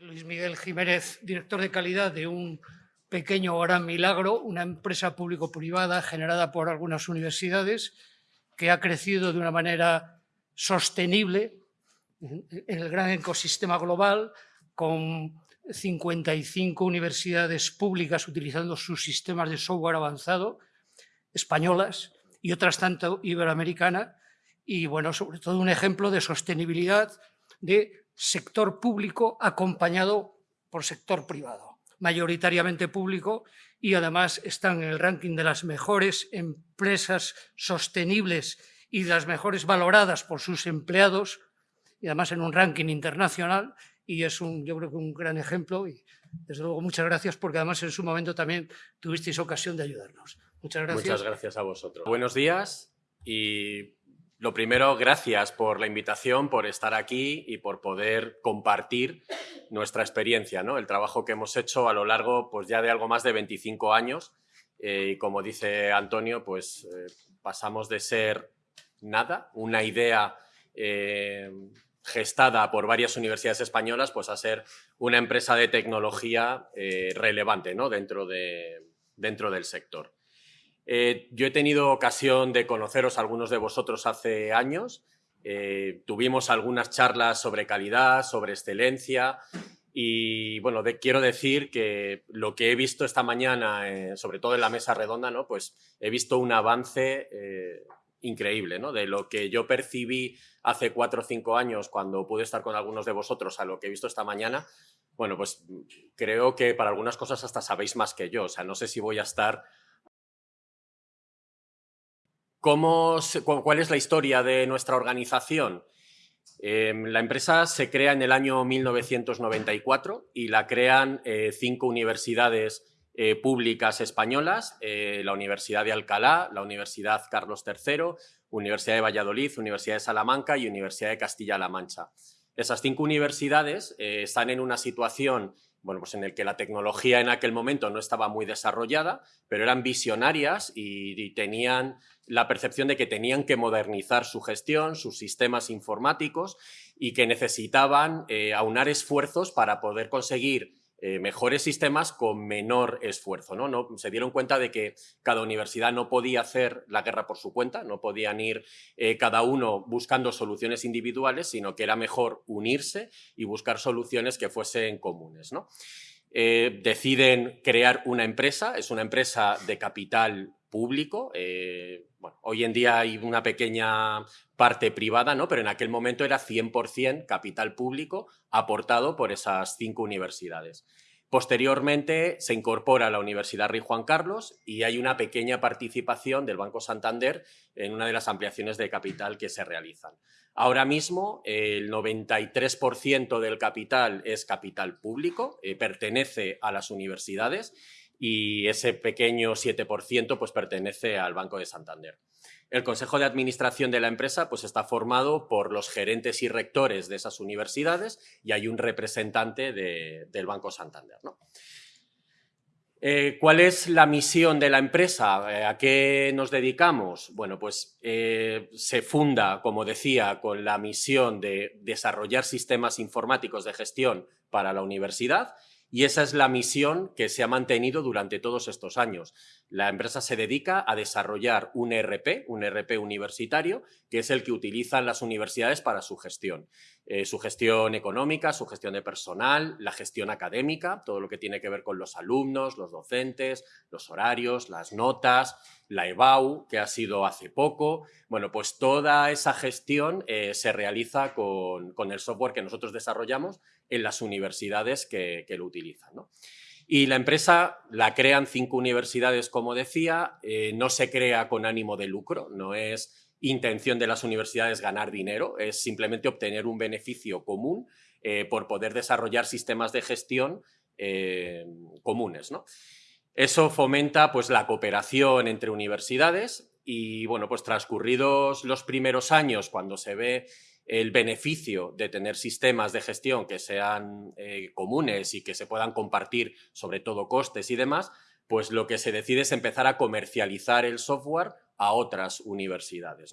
Luis Miguel Jiménez, director de calidad de un pequeño gran milagro, una empresa público-privada generada por algunas universidades que ha crecido de una manera sostenible en el gran ecosistema global con 55 universidades públicas utilizando sus sistemas de software avanzado, españolas y otras tanto iberoamericana, y bueno, sobre todo un ejemplo de sostenibilidad de sector público acompañado por sector privado, mayoritariamente público, y además están en el ranking de las mejores empresas sostenibles y las mejores valoradas por sus empleados, y además en un ranking internacional, y es un, yo creo que un gran ejemplo y desde luego muchas gracias porque además en su momento también tuvisteis ocasión de ayudarnos. Muchas gracias. Muchas gracias a vosotros. Buenos días y lo primero, gracias por la invitación, por estar aquí y por poder compartir nuestra experiencia, ¿no? el trabajo que hemos hecho a lo largo pues, ya de algo más de 25 años eh, y como dice Antonio, pues eh, pasamos de ser nada, una idea eh, gestada por varias universidades españolas, pues a ser una empresa de tecnología relevante ¿no? dentro, de, dentro del sector. Eh, yo he tenido ocasión de conoceros algunos de vosotros hace años. Eh, tuvimos algunas charlas sobre calidad, sobre excelencia y bueno, quiero decir que lo que he visto esta mañana, sobre todo en la mesa redonda, ¿no? pues he visto un avance increíble, ¿no? De lo que yo percibí hace cuatro o cinco años cuando pude estar con algunos de vosotros a lo que he visto esta mañana, bueno, pues creo que para algunas cosas hasta sabéis más que yo, o sea, no sé si voy a estar... ¿Cómo ¿Cuál es la historia de nuestra organización? Em, la empresa se crea en el año 1994 y la crean eh, cinco universidades eh, públicas españolas, eh, la Universidad de Alcalá, la Universidad Carlos III, Universidad de Valladolid, Universidad de Salamanca y Universidad de Castilla-La Mancha. Esas cinco universidades están en una situación bueno, pues en el que la tecnología en aquel momento no estaba muy desarrollada, pero eran visionarias y, tenían la percepción de que tenían que modernizar su gestión, sus sistemas informáticos y que necesitaban aunar esfuerzos para poder conseguir eh, mejores sistemas con menor esfuerzo. ¿no? ¿no? Se dieron cuenta de que cada universidad no podía hacer la guerra por su cuenta, no podían ir eh, cada uno buscando soluciones individuales, sino que era mejor unirse y buscar soluciones que fuesen comunes. ¿no? Eh, deciden crear una empresa, es una empresa de capital público. Bueno, hoy en día hay una pequeña parte privada, ¿no? pero en aquel momento era 100% capital público aportado por esas cinco universidades. Posteriormente se incorpora la Universidad Rey Juan Carlos y hay una pequeña participación del Banco Santander en una de las ampliaciones de capital que se realizan. Ahora mismo el 93% del capital es capital público, eh, pertenece a las universidades y ese pequeño 7% pues, pertenece al Banco de Santander. El Consejo de Administración de la empresa pues, está formado por los gerentes y rectores de esas universidades y hay un representante del Banco Santander. Eh, ¿Cuál es la misión de la empresa? Eh, ¿A qué nos dedicamos? Bueno, pues eh, se funda, como decía, con la misión de desarrollar sistemas informáticos de gestión para la universidad y esa es la misión que se ha mantenido durante todos estos años. La empresa se dedica a desarrollar un ERP, un ERP universitario, que es el que utilizan las universidades para su gestión. Eh, su gestión económica, su gestión de personal, la gestión académica, todo lo que tiene que ver con los alumnos, los docentes, los horarios, las notas, la EBAU, que ha sido hace poco. Bueno, pues toda esa gestión eh, se realiza con, con el software que nosotros desarrollamos en las universidades que, lo utilizan. Y la empresa la crean cinco universidades, como decía, eh, no se crea con ánimo de lucro, no es intención de las universidades ganar dinero, es simplemente obtener un beneficio común eh, por poder desarrollar sistemas de gestión eh, comunes. Eso fomenta pues, la cooperación entre universidades y, bueno, pues transcurridos los primeros años, cuando se ve el beneficio de tener sistemas de gestión que sean eh, comunes y que se puedan compartir, sobre todo costes y demás, pues lo que se decide es empezar a comercializar el software a otras universidades.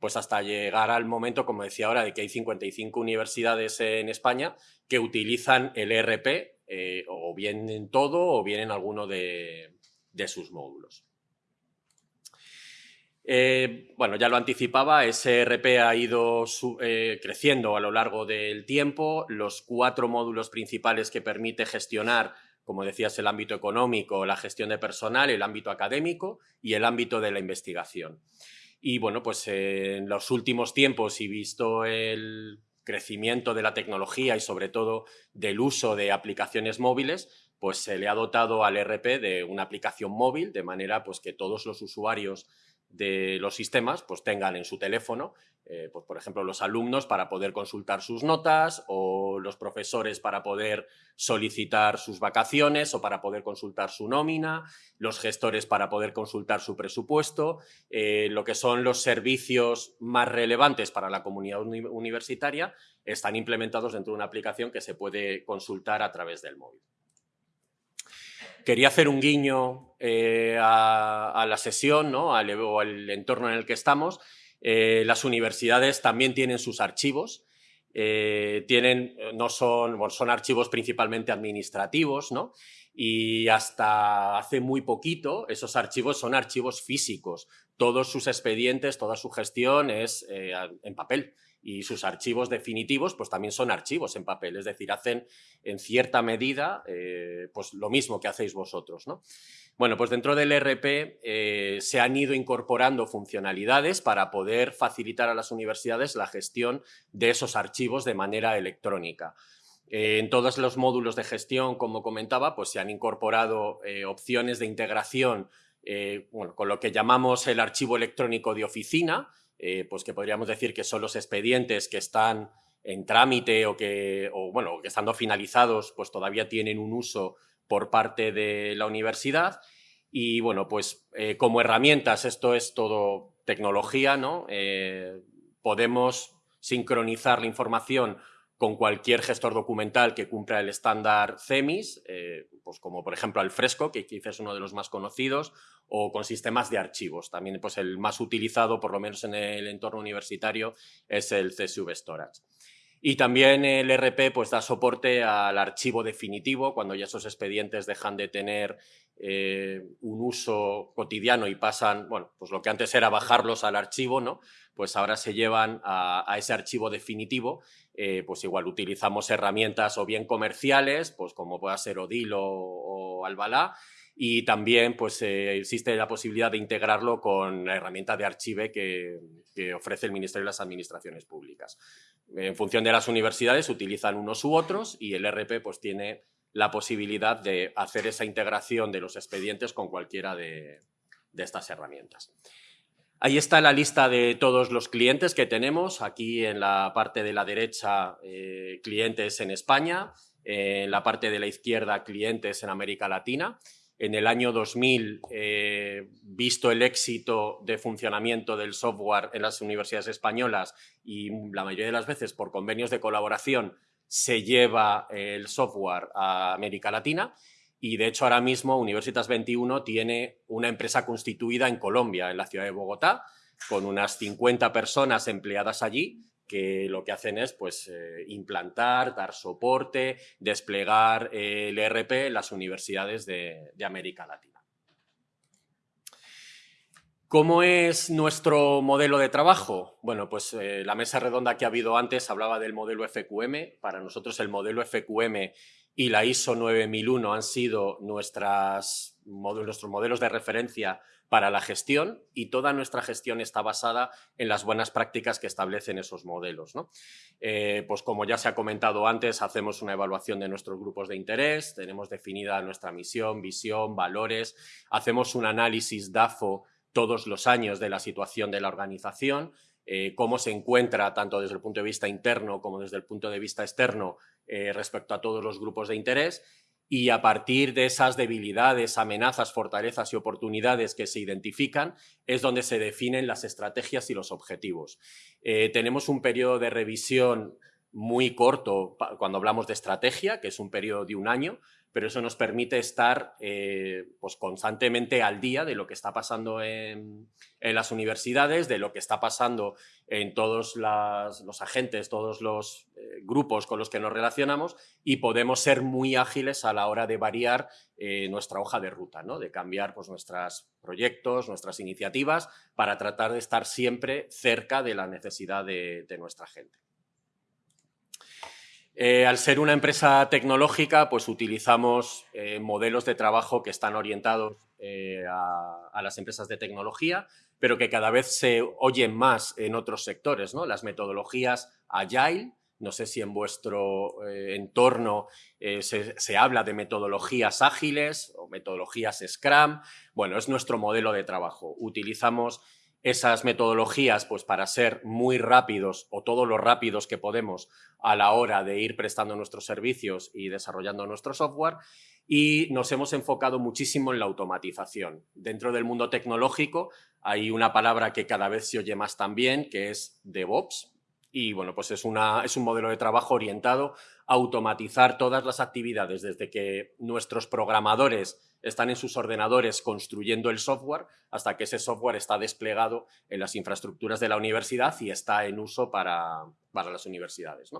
Pues hasta llegar al momento, como decía ahora, de que hay 55 universidades en España que utilizan el ERP eh, o bien en todo o bien en alguno de sus módulos. Eh, bueno, ya lo anticipaba, ese RP ha ido eh, creciendo a lo largo del tiempo. Los cuatro módulos principales que permite gestionar, como decías, el ámbito económico, la gestión de personal, el ámbito académico y el ámbito de la investigación. Y bueno, pues en los últimos tiempos y visto el crecimiento de la tecnología y sobre todo del uso de aplicaciones móviles, pues se le ha dotado al RP de una aplicación móvil, de manera pues que todos los usuarios de los sistemas pues tengan en su teléfono, eh, pues, por ejemplo, los alumnos para poder consultar sus notas o los profesores para poder solicitar sus vacaciones o para poder consultar su nómina, los gestores para poder consultar su presupuesto, eh, lo que son los servicios más relevantes para la comunidad universitaria están implementados dentro de una aplicación que se puede consultar a través del móvil. Quería hacer un guiño eh, a, la sesión, ¿no? al, o al entorno en el que estamos. Eh, las universidades también tienen sus archivos. Eh, tienen, no son, son archivos principalmente administrativos, ¿no? Y hasta hace muy poquito esos archivos son archivos físicos. Todos sus expedientes, toda su gestión es en papel y sus archivos definitivos pues también son archivos en papel, es decir, hacen en cierta medida eh, pues lo mismo que hacéis vosotros. ¿no? Bueno, pues dentro del RP eh, se han ido incorporando funcionalidades para poder facilitar a las universidades la gestión de esos archivos de manera electrónica. Eh, en todos los módulos de gestión, como comentaba, pues se han incorporado opciones de integración con lo que llamamos el archivo electrónico de oficina, eh, pues que podríamos decir que son los expedientes que están en trámite o que, bueno, que estando finalizados, pues todavía tienen un uso por parte de la universidad. Y bueno, pues eh, como herramientas, esto es todo tecnología, ¿no? Eh, podemos sincronizar la información con cualquier gestor documental que cumpla el estándar CEMIS, eh, pues como por ejemplo Alfresco, que quizás es uno de los más conocidos, o con sistemas de archivos. También pues, el más utilizado, por lo menos en el entorno universitario, es el CSV Storage. Y también el RP pues, da soporte al archivo definitivo, cuando ya esos expedientes dejan de tener eh, un uso cotidiano y pasan, bueno, pues lo que antes era bajarlos al archivo, ¿no? Pues ahora se llevan a ese archivo definitivo eh, pues igual utilizamos herramientas o bien comerciales, pues como pueda ser Odilo o, Albalá, y también pues eh, existe la posibilidad de integrarlo con la herramienta de archive que, ofrece el Ministerio de las Administraciones Públicas. En función de las universidades utilizan unos u otros y el RP pues tiene la posibilidad de hacer esa integración de los expedientes con cualquiera de estas herramientas. Ahí está la lista de todos los clientes que tenemos. Aquí en la parte de la derecha, eh, clientes en España. en la parte de la izquierda, clientes en América Latina. En el año 2000, eh, visto el éxito de funcionamiento del software en las universidades españolas y la mayoría de las veces por convenios de colaboración se lleva el software a América Latina y de hecho ahora mismo Universitas 21 tiene una empresa constituida en Colombia, en la ciudad de Bogotá, con unas 50 personas empleadas allí que lo que hacen es pues, eh, implantar, dar soporte, desplegar eh, el ERP en las universidades de, América Latina. ¿Cómo es nuestro modelo de trabajo? Bueno, pues eh, la mesa redonda que ha habido antes hablaba del modelo FQM. Para nosotros el modelo FQM y la ISO 9001 han sido nuestros modelos de referencia para la gestión y toda nuestra gestión está basada en las buenas prácticas que establecen esos modelos. Eh, pues como ya se ha comentado antes, hacemos una evaluación de nuestros grupos de interés, tenemos definida nuestra misión, visión, valores, hacemos un análisis DAFO todos los años de la situación de la organización, eh, cómo se encuentra tanto desde el punto de vista interno como desde el punto de vista externo eh, respecto a todos los grupos de interés y a partir de esas debilidades, amenazas, fortalezas y oportunidades que se identifican es donde se definen las estrategias y los objetivos. Eh, tenemos un periodo de revisión muy corto cuando hablamos de estrategia, que es un periodo de un año, pero eso nos permite estar eh, pues constantemente al día de lo que está pasando en, las universidades, de lo que está pasando en todos los agentes, todos los eh, grupos con los que nos relacionamos y podemos ser muy ágiles a la hora de variar eh, nuestra hoja de ruta, ¿no? de cambiar pues, nuestros proyectos, nuestras iniciativas para tratar de estar siempre cerca de la necesidad de nuestra gente. Eh, al ser una empresa tecnológica, pues utilizamos eh, modelos de trabajo que están orientados eh, a, las empresas de tecnología, pero que cada vez se oyen más en otros sectores, ¿no? Las metodologías Agile, no sé si en vuestro entorno se, se, habla de metodologías ágiles o metodologías Scrum. Bueno, es nuestro modelo de trabajo. Utilizamos esas metodologías pues para ser muy rápidos o todo lo rápidos que podemos a la hora de ir prestando nuestros servicios y desarrollando nuestro software y nos hemos enfocado muchísimo en la automatización. Dentro del mundo tecnológico hay una palabra que cada vez se oye más también, que es DevOps, y bueno, pues es, una, es un modelo de trabajo orientado a automatizar todas las actividades desde que nuestros programadores están en sus ordenadores construyendo el software hasta que ese software está desplegado en las infraestructuras de la universidad y está en uso para, las universidades.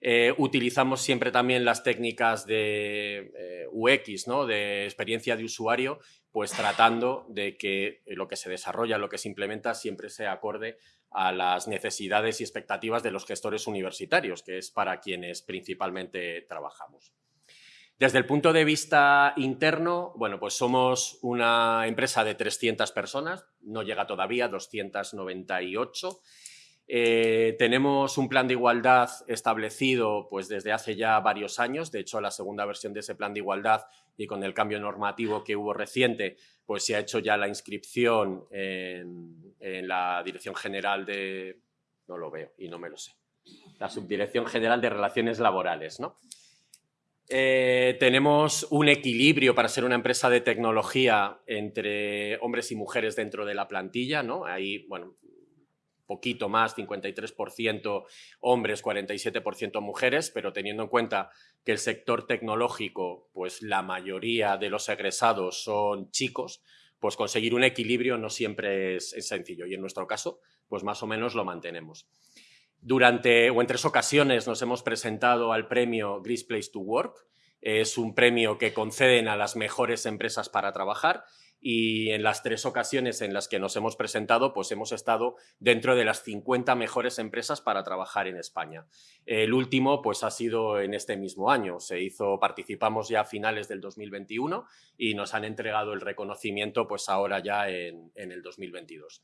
Eh, utilizamos siempre también las técnicas de eh, UX, de experiencia de usuario, pues tratando de que lo que se desarrolla, lo que se implementa, siempre sea acorde a las necesidades y expectativas de los gestores universitarios, que es para quienes principalmente trabajamos. Desde el punto de vista interno, bueno, pues somos una empresa de 300 personas, no llega todavía, 298. Eh, tenemos un plan de igualdad establecido pues, desde hace ya varios años. De hecho, la segunda versión de ese plan de igualdad y con el cambio normativo que hubo reciente, pues se ha hecho ya la inscripción en, la Dirección General de... No lo veo y no me lo sé. La Subdirección General de Relaciones Laborales, ¿no? Eh, tenemos un equilibrio para ser una empresa de tecnología entre hombres y mujeres dentro de la plantilla, ¿no? Hay, bueno, poquito más, 53% hombres, 47% mujeres, pero teniendo en cuenta que el sector tecnológico, pues la mayoría de los egresados son chicos, pues conseguir un equilibrio no siempre es, sencillo y en nuestro caso, pues más o menos lo mantenemos. Durante o en tres ocasiones nos hemos presentado al premio Great Place to Work. Es un premio que conceden a las mejores empresas para trabajar y en las tres ocasiones en las que nos hemos presentado, pues hemos estado dentro de las 50 mejores empresas para trabajar en España. El último, pues ha sido en este mismo año. Se hizo, participamos ya a finales del 2021 y nos han entregado el reconocimiento, pues ahora ya en, el 2022.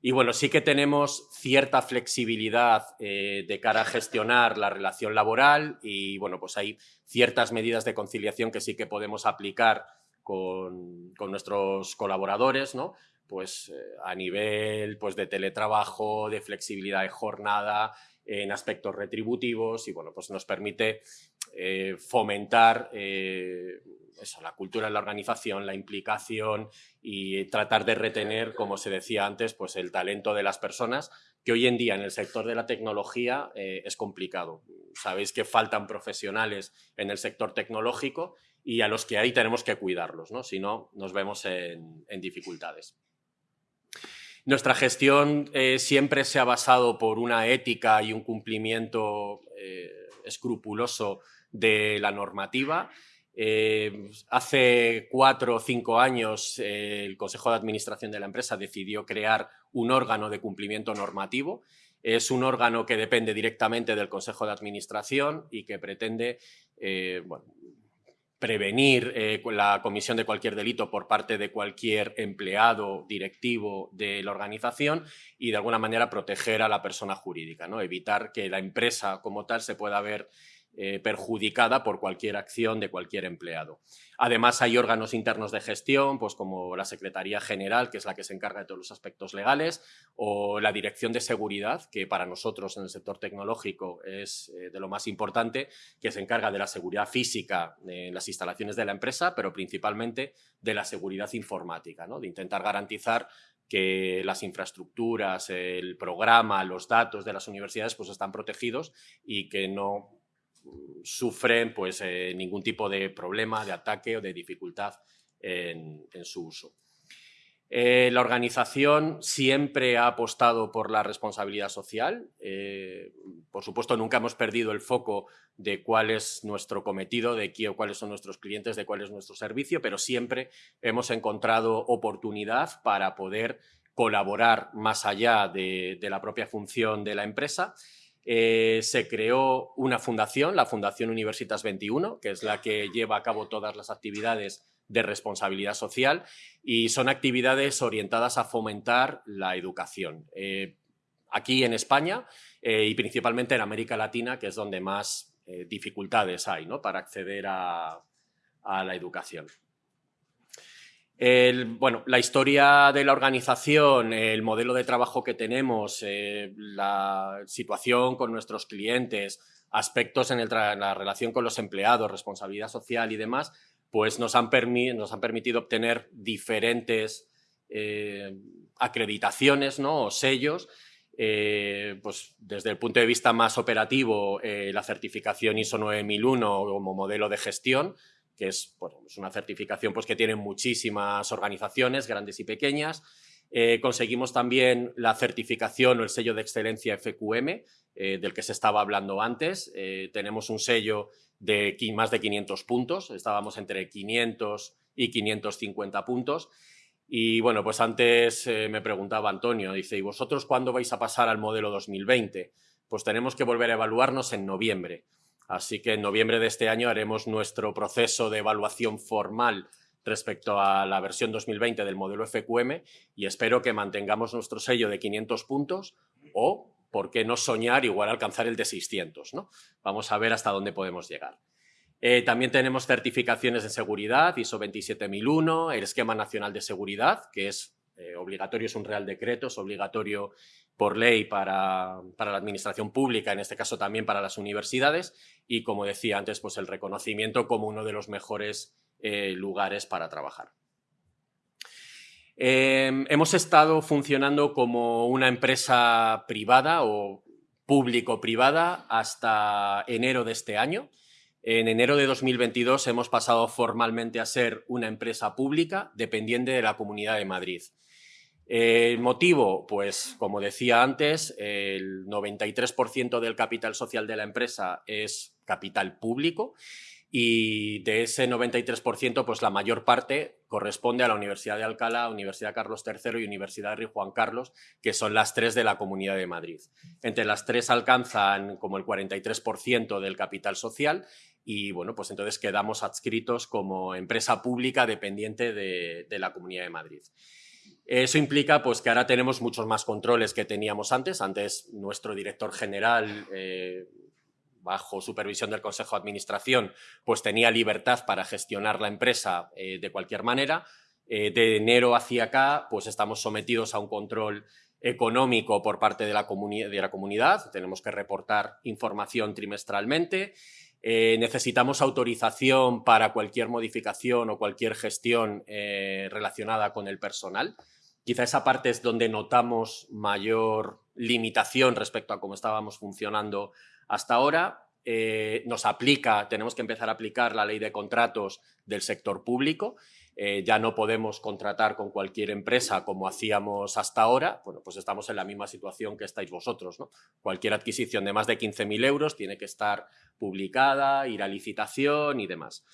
Y bueno, sí que tenemos cierta flexibilidad eh, de cara a gestionar la relación laboral y bueno, pues hay ciertas medidas de conciliación que sí que podemos aplicar con, nuestros colaboradores, ¿no? Pues eh, a nivel pues, de teletrabajo, de flexibilidad de jornada, en aspectos retributivos y bueno, pues nos permite eh, fomentar eso, la cultura de la organización, la implicación y tratar de retener, como se decía antes, pues el talento de las personas, que hoy en día en el sector de la tecnología eh, es complicado. Sabéis que faltan profesionales en el sector tecnológico y a los que hay tenemos que cuidarlos, ¿no? si no nos vemos en, dificultades. Nuestra gestión eh, siempre se ha basado por una ética y un cumplimiento eh, escrupuloso de la normativa eh, hace cuatro o cinco años el Consejo de Administración de la empresa decidió crear un órgano de cumplimiento normativo. Es un órgano que depende directamente del Consejo de Administración y que pretende eh, prevenir la comisión de cualquier delito por parte de cualquier empleado directivo de la organización y de alguna manera proteger a la persona jurídica, ¿no? evitar que la empresa como tal se pueda ver eh, perjudicada por cualquier acción de cualquier empleado. Además, hay órganos internos de gestión, pues como la Secretaría General, que es la que se encarga de todos los aspectos legales, o la Dirección de Seguridad, que para nosotros en el sector tecnológico es eh, de lo más importante, que se encarga de la seguridad física en las instalaciones de la empresa, pero principalmente de la seguridad informática, ¿no? de intentar garantizar que las infraestructuras, el programa, los datos de las universidades pues están protegidos y que no sufren pues, eh, ningún tipo de problema, de ataque o de dificultad en, su uso. Eh, la organización siempre ha apostado por la responsabilidad social. Eh, por supuesto, nunca hemos perdido el foco de cuál es nuestro cometido, de qué, cuáles son nuestros clientes, de cuál es nuestro servicio, pero siempre hemos encontrado oportunidad para poder colaborar más allá de la propia función de la empresa eh, se creó una fundación, la Fundación Universitas 21, que es la que lleva a cabo todas las actividades de responsabilidad social y son actividades orientadas a fomentar la educación. Eh, aquí en España eh, y principalmente en América Latina, que es donde más dificultades hay ¿no? para acceder a la educación bueno, la historia de la organización, el modelo de trabajo que tenemos, eh, la situación con nuestros clientes, aspectos en, la relación con los empleados, responsabilidad social y demás, pues nos han, permitido obtener diferentes eh, acreditaciones ¿no? o sellos. Eh, pues desde el punto de vista más operativo, la certificación ISO 9001 como modelo de gestión, que es, una certificación pues, que tienen muchísimas organizaciones, grandes y pequeñas. Eh, conseguimos también la certificación o el sello de excelencia FQM, eh, del que se estaba hablando antes. Eh, tenemos un sello de más de 500 puntos, estábamos entre 500 y 550 puntos. Y bueno, pues antes me preguntaba Antonio, dice, ¿y vosotros cuándo vais a pasar al modelo 2020? Pues tenemos que volver a evaluarnos en noviembre. Así que en noviembre de este año haremos nuestro proceso de evaluación formal respecto a la versión 2020 del modelo FQM y espero que mantengamos nuestro sello de 500 puntos o, por qué no soñar, igual alcanzar el de 600. ¿no? Vamos a ver hasta dónde podemos llegar. Eh, también tenemos certificaciones de seguridad, ISO 27001, el Esquema Nacional de Seguridad, que es eh, obligatorio, es un real decreto, es obligatorio por ley para, la administración pública, en este caso también para las universidades, y como decía antes, pues el reconocimiento como uno de los mejores eh, lugares para trabajar. Em, hemos estado funcionando como una empresa privada o público-privada hasta enero de este año. En enero de 2022 hemos pasado formalmente a ser una empresa pública dependiente de la Comunidad de Madrid. El motivo, pues como decía antes, el 93% del capital social de la empresa es capital público y de ese 93%, pues la mayor parte corresponde a la Universidad de Alcalá, Universidad Carlos III y Universidad Rey Juan Carlos, que son las tres de la Comunidad de Madrid. Entre las tres alcanzan como el 43% del capital social y bueno, pues entonces quedamos adscritos como empresa pública dependiente de, de la Comunidad de Madrid. Eso implica pues, que ahora tenemos muchos más controles que teníamos antes. Antes nuestro director general, eh, bajo supervisión del Consejo de Administración, pues tenía libertad para gestionar la empresa eh, de cualquier manera. Eh, de enero hacia acá, pues estamos sometidos a un control económico por parte de la, de la comunidad. Tenemos que reportar información trimestralmente. necesitamos autorización para cualquier modificación o cualquier gestión relacionada con el personal. Quizá esa parte es donde notamos mayor limitación respecto a cómo estábamos funcionando hasta ahora. Eh, nos aplica, tenemos que empezar a aplicar la ley de contratos del sector público. Eh, ya no podemos contratar con cualquier empresa como hacíamos hasta ahora. Bueno, pues estamos en la misma situación que estáis vosotros. Cualquier adquisición de más de 15.000 euros tiene que estar publicada, ir a licitación y demás.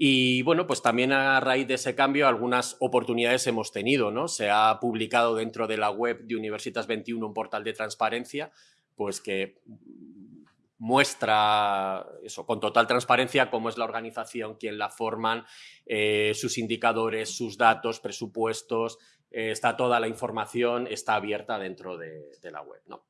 Y bueno, pues también a raíz de ese cambio algunas oportunidades hemos tenido, ¿no? Se ha publicado dentro de la web de Universitas 21 un portal de transparencia, pues que muestra eso con total transparencia cómo es la organización, quién la forman, eh, sus indicadores, sus datos, presupuestos, eh, está toda la información, está abierta dentro de, la web. ¿no?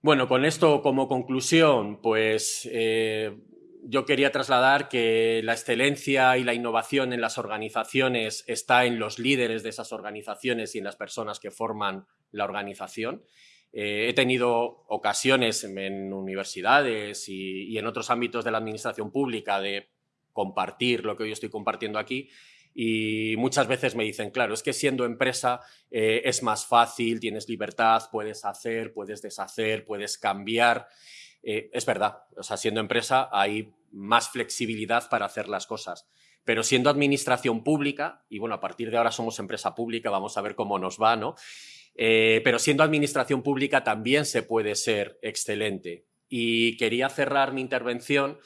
Bueno, con esto como conclusión, pues eh, yo quería trasladar que la excelencia y la innovación en las organizaciones está en los líderes de esas organizaciones y en las personas que forman la organización. Eh, he tenido ocasiones en, universidades y, en otros ámbitos de la administración pública de compartir lo que hoy estoy compartiendo aquí Y muchas veces me dicen, claro, es que siendo empresa eh, es más fácil, tienes libertad, puedes hacer, puedes deshacer, puedes cambiar. Eh, es verdad, o sea, siendo empresa hay más flexibilidad para hacer las cosas. Pero siendo administración pública, y bueno, a partir de ahora somos empresa pública, vamos a ver cómo nos va, ¿no? Eh, pero siendo administración pública también se puede ser excelente. Y quería cerrar mi intervención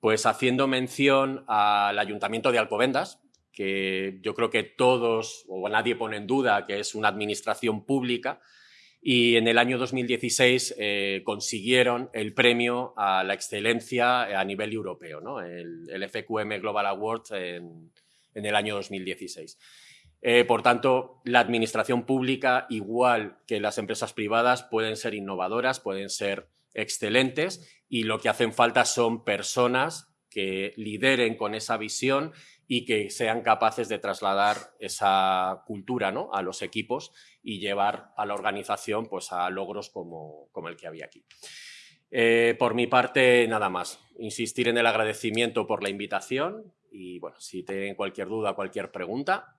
pues haciendo mención al Ayuntamiento de Alcobendas, que yo creo que todos o nadie pone en duda que es una administración pública, y en el año 2016 eh, consiguieron el premio a la excelencia a nivel europeo, ¿no? el, FQM Global Award en, el año 2016. Eh, por tanto, la administración pública, igual que las empresas privadas, pueden ser innovadoras, pueden ser excelentes y lo que hacen falta son personas que lideren con esa visión y que sean capaces de trasladar esa cultura ¿no? a los equipos y llevar a la organización pues, a logros como, el que había aquí. Eh, por mi parte, nada más. Insistir en el agradecimiento por la invitación y bueno, si tienen cualquier duda, cualquier pregunta,